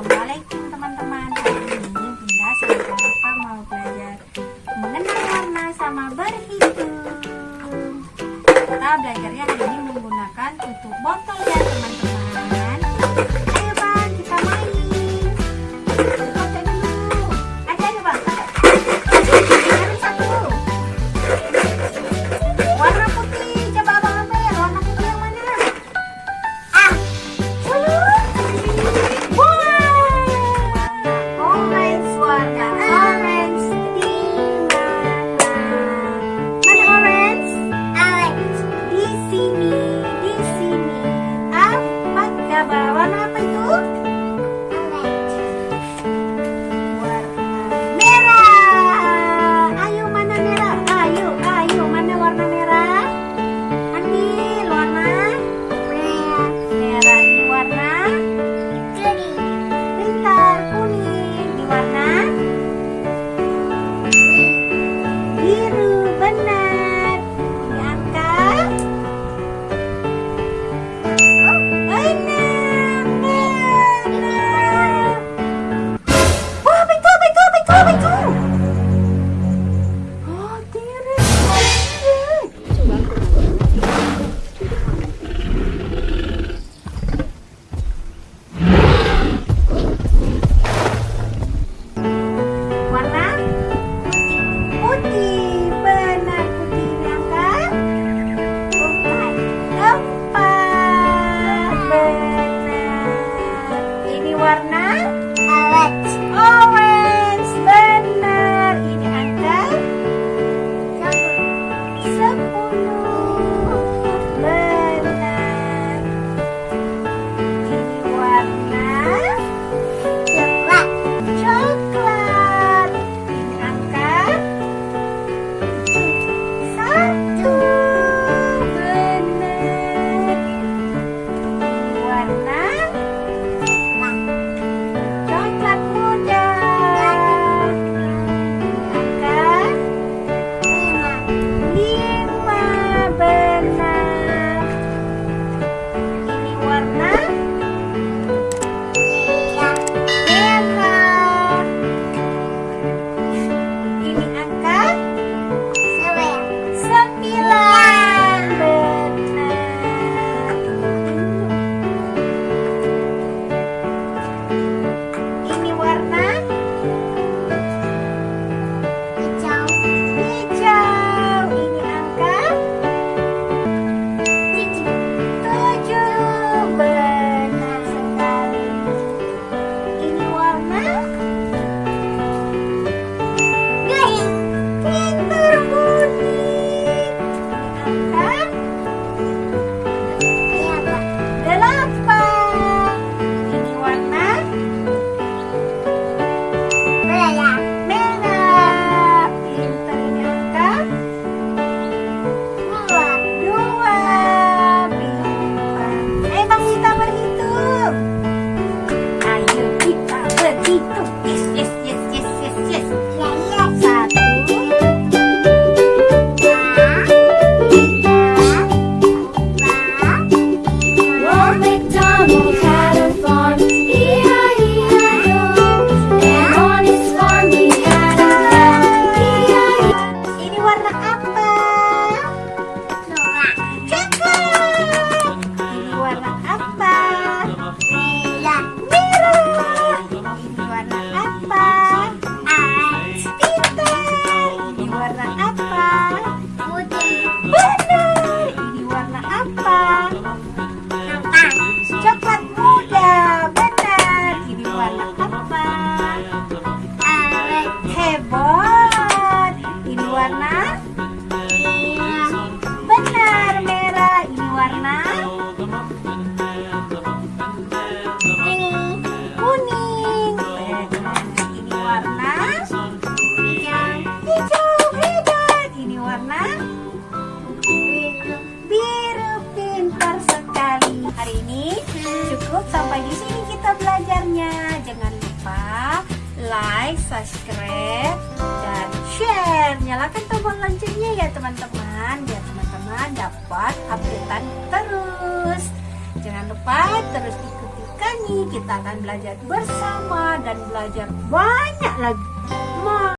Assalamualaikum teman-teman. Hari ini Bunda sama kita mau belajar mengenal warna sama berhitung. Kita belajarnya hari ini menggunakan tutup botol ya teman-teman. Love for you. Yeah. cukup sampai di sini kita belajarnya. Jangan lupa like, subscribe, dan share. Nyalakan tombol loncengnya ya teman-teman, biar teman-teman dapat updatean terus. Jangan lupa terus ikuti kami. Kita akan belajar bersama dan belajar banyak lagi.